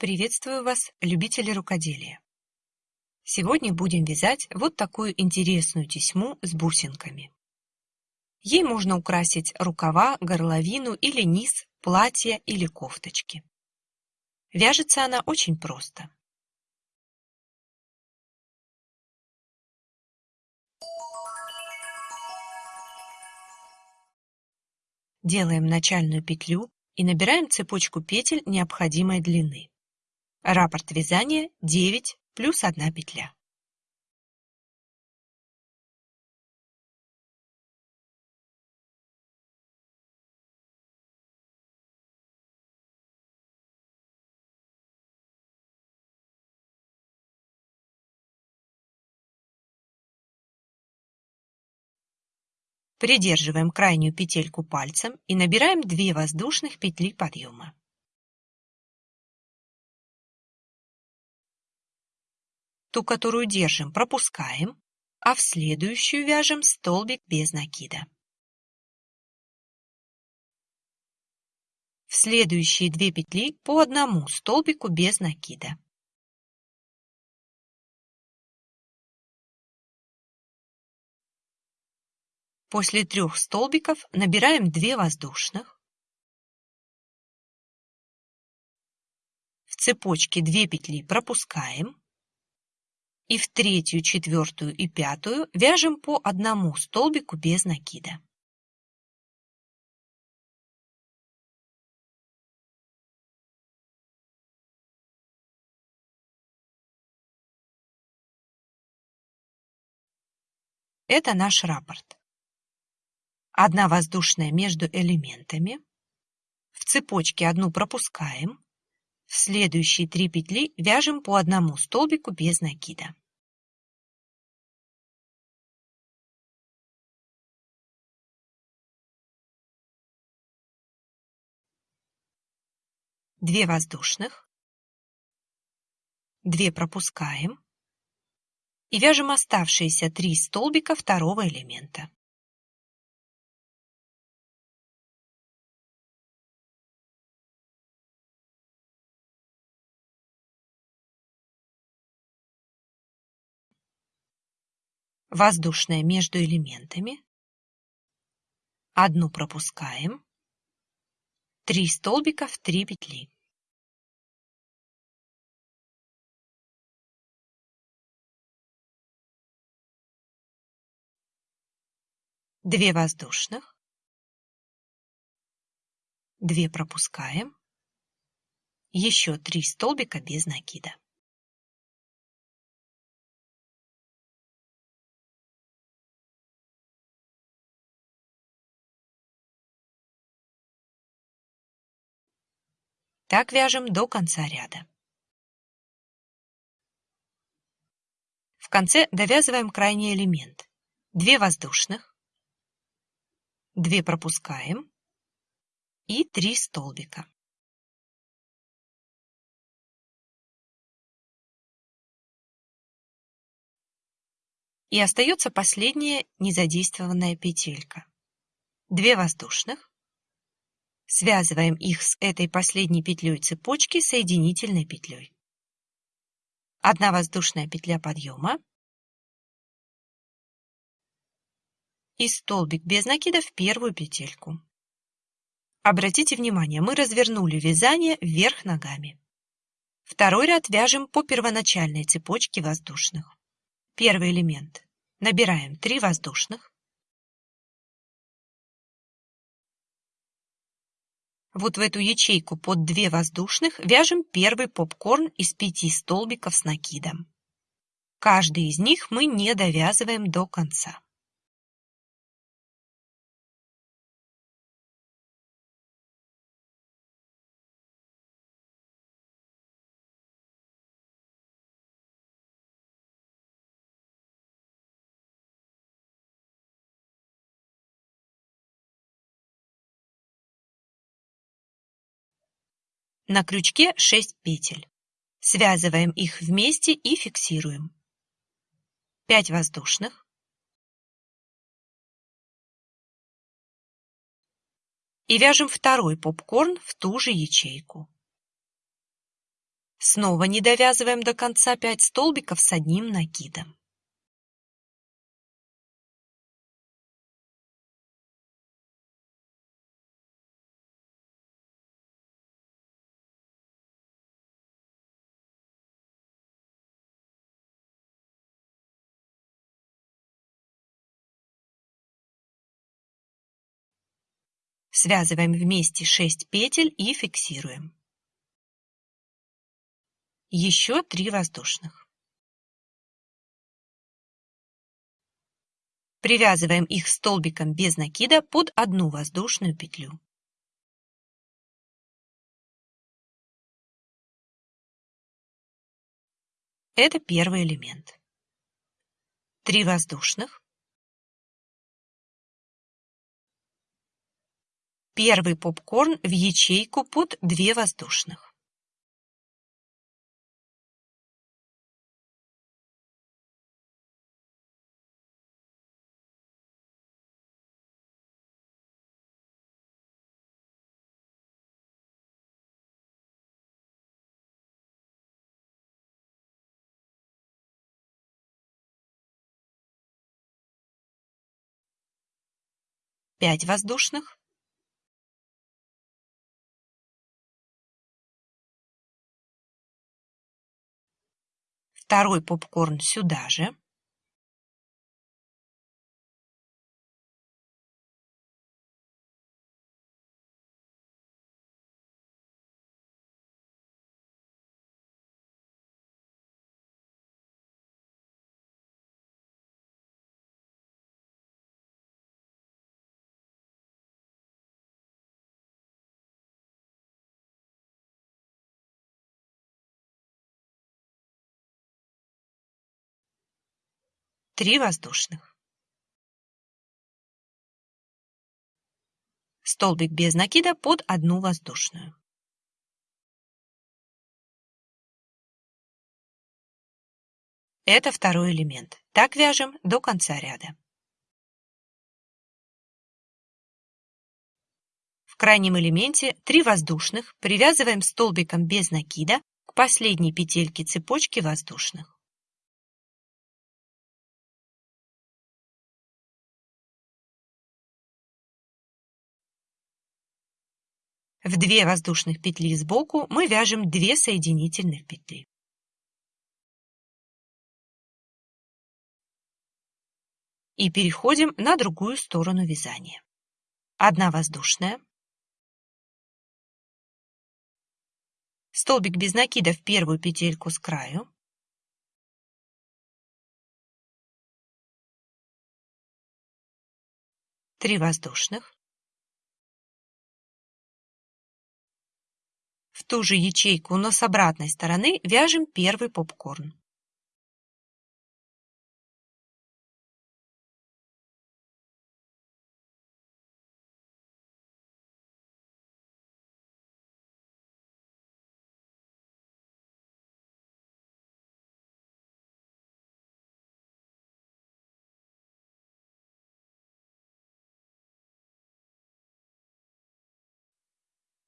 Приветствую вас, любители рукоделия! Сегодня будем вязать вот такую интересную тесьму с бусинками. Ей можно украсить рукава, горловину или низ, платья или кофточки. Вяжется она очень просто. Делаем начальную петлю и набираем цепочку петель необходимой длины. Раппорт вязания 9 плюс 1 петля. Придерживаем крайнюю петельку пальцем и набираем 2 воздушных петли подъема. Ту, которую держим, пропускаем, а в следующую вяжем столбик без накида. В следующие две петли по одному столбику без накида. После трех столбиков набираем 2 воздушных. В цепочке 2 петли пропускаем и в третью, четвертую и пятую вяжем по одному столбику без накида. Это наш раппорт. Одна воздушная между элементами. В цепочке одну пропускаем. В следующие три петли вяжем по одному столбику без накида. Две воздушных, две пропускаем. И вяжем оставшиеся три столбика второго элемента. воздушная между элементами, одну пропускаем, три столбика в три петли. Две воздушных, две пропускаем, еще три столбика без накида. Так вяжем до конца ряда. В конце довязываем крайний элемент. 2 воздушных, 2 пропускаем и 3 столбика. И остается последняя незадействованная петелька. 2 воздушных, Связываем их с этой последней петлей цепочки соединительной петлей. Одна воздушная петля подъема и столбик без накида в первую петельку. Обратите внимание, мы развернули вязание вверх ногами. Второй ряд вяжем по первоначальной цепочке воздушных. Первый элемент. Набираем 3 воздушных. Вот в эту ячейку под две воздушных вяжем первый попкорн из пяти столбиков с накидом. Каждый из них мы не довязываем до конца. На крючке 6 петель. Связываем их вместе и фиксируем. 5 воздушных. И вяжем второй попкорн в ту же ячейку. Снова не довязываем до конца 5 столбиков с одним накидом. Связываем вместе 6 петель и фиксируем. Еще 3 воздушных. Привязываем их столбиком без накида под одну воздушную петлю. Это первый элемент. 3 воздушных. Первый попкорн в ячейку под 2 воздушных. Пять воздушных. Второй попкорн сюда же. Три воздушных. Столбик без накида под одну воздушную. Это второй элемент. Так вяжем до конца ряда. В крайнем элементе 3 воздушных привязываем столбиком без накида к последней петельке цепочки воздушных. В две воздушных петли сбоку мы вяжем 2 соединительных петли. И переходим на другую сторону вязания. Одна воздушная. Столбик без накида в первую петельку с краю. Три воздушных. Ту же ячейку, но с обратной стороны, вяжем первый попкорн.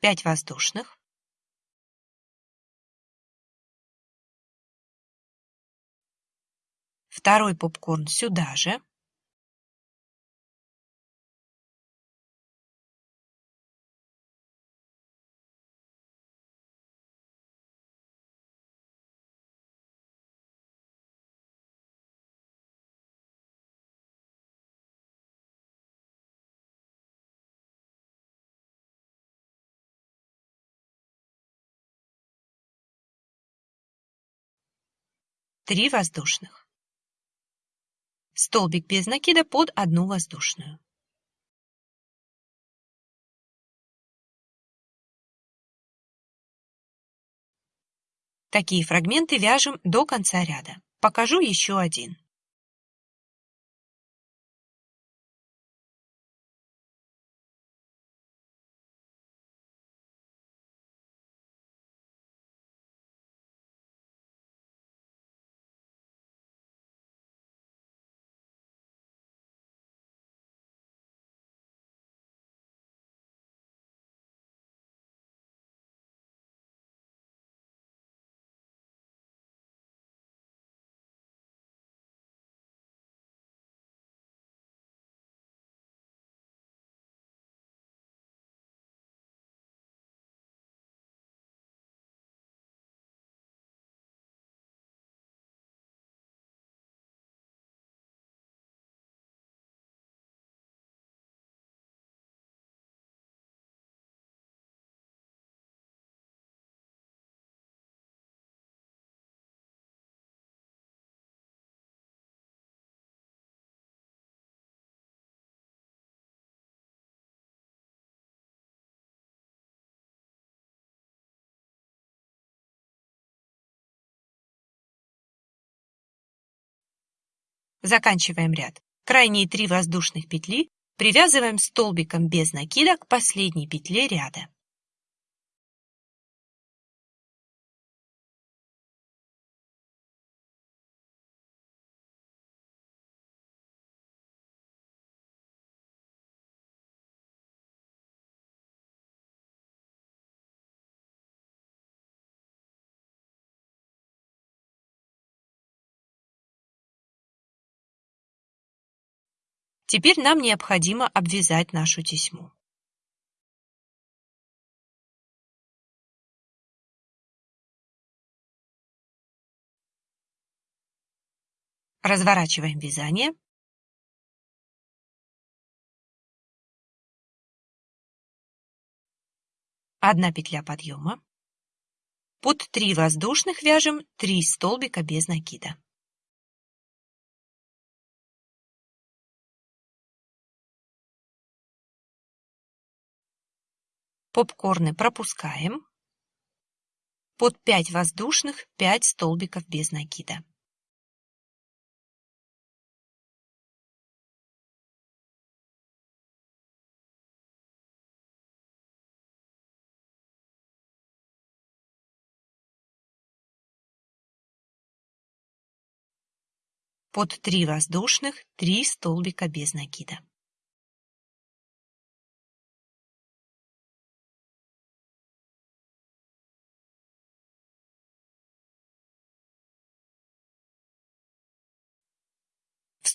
Пять воздушных. Второй попкорн сюда же. Три воздушных столбик без накида под одну воздушную. Такие фрагменты вяжем до конца ряда. Покажу еще один. Заканчиваем ряд. Крайние три воздушных петли привязываем столбиком без накида к последней петле ряда. Теперь нам необходимо обвязать нашу тесьму. Разворачиваем вязание. Одна петля подъема. Под 3 воздушных вяжем 3 столбика без накида. Попкорны пропускаем. Под 5 воздушных 5 столбиков без накида. Под 3 воздушных 3 столбика без накида.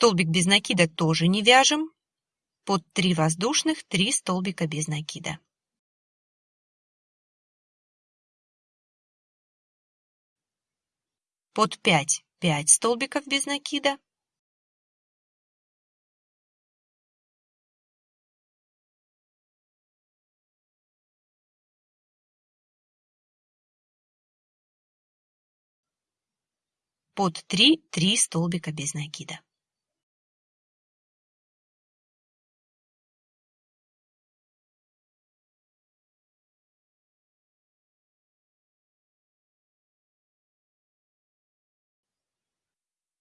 Столбик без накида тоже не вяжем. Под 3 воздушных 3 столбика без накида. Под 5 5 столбиков без накида. Под 3 3 столбика без накида.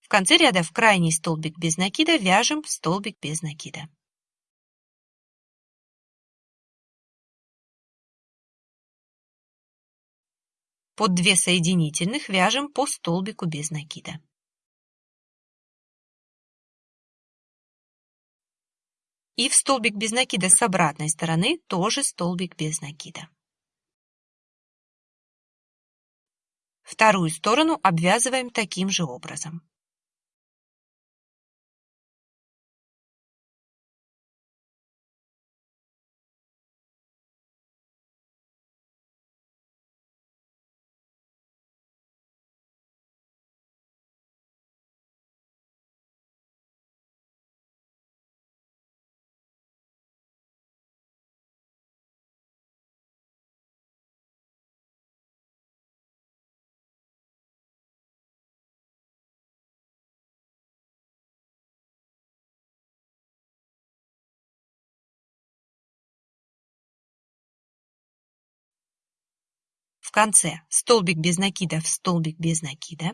В конце ряда в крайний столбик без накида вяжем столбик без накида. Под 2 соединительных вяжем по столбику без накида. И в столбик без накида с обратной стороны тоже столбик без накида. Вторую сторону обвязываем таким же образом. В конце столбик без накида в столбик без накида.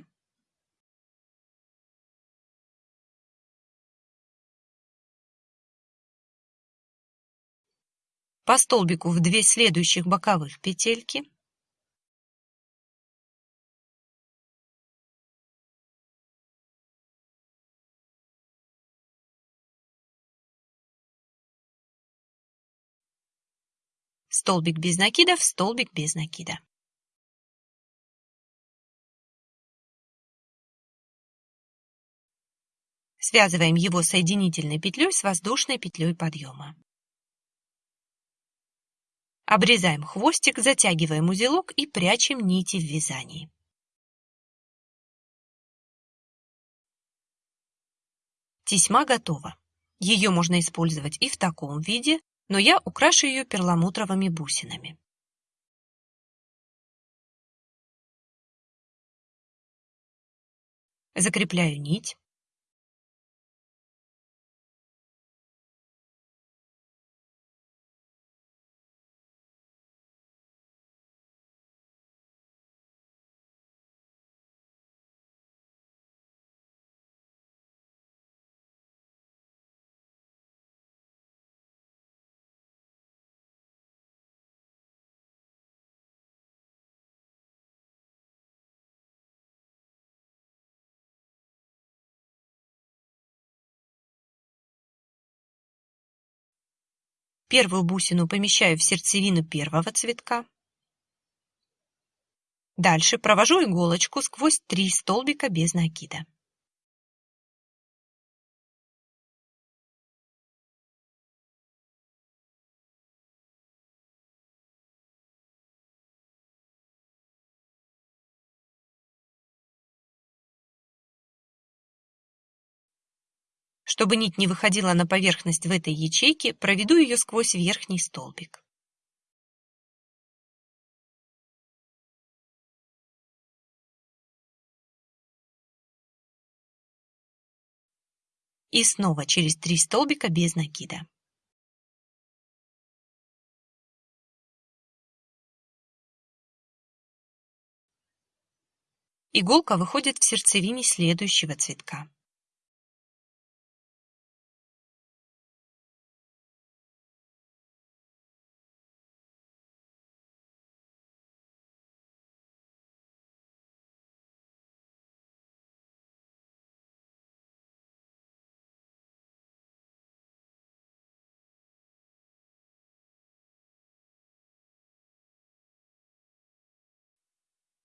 По столбику в 2 следующих боковых петельки. Столбик без накида в столбик без накида. Связываем его соединительной петлей с воздушной петлей подъема. Обрезаем хвостик, затягиваем узелок и прячем нити в вязании. Тесьма готова. Ее можно использовать и в таком виде, но я украшу ее перламутровыми бусинами. Закрепляю нить. Первую бусину помещаю в сердцевину первого цветка. Дальше провожу иголочку сквозь три столбика без накида. Чтобы нить не выходила на поверхность в этой ячейке, проведу ее сквозь верхний столбик. И снова через три столбика без накида. Иголка выходит в сердцевине следующего цветка.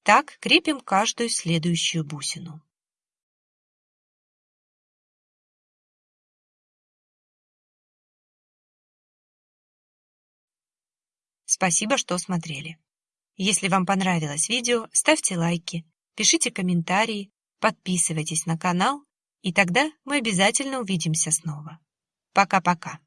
Так крепим каждую следующую бусину. Спасибо, что смотрели. Если вам понравилось видео, ставьте лайки, пишите комментарии, подписывайтесь на канал, и тогда мы обязательно увидимся снова. Пока-пока.